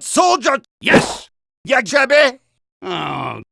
Soldier! Yes! Yeah, Jebby? Oh,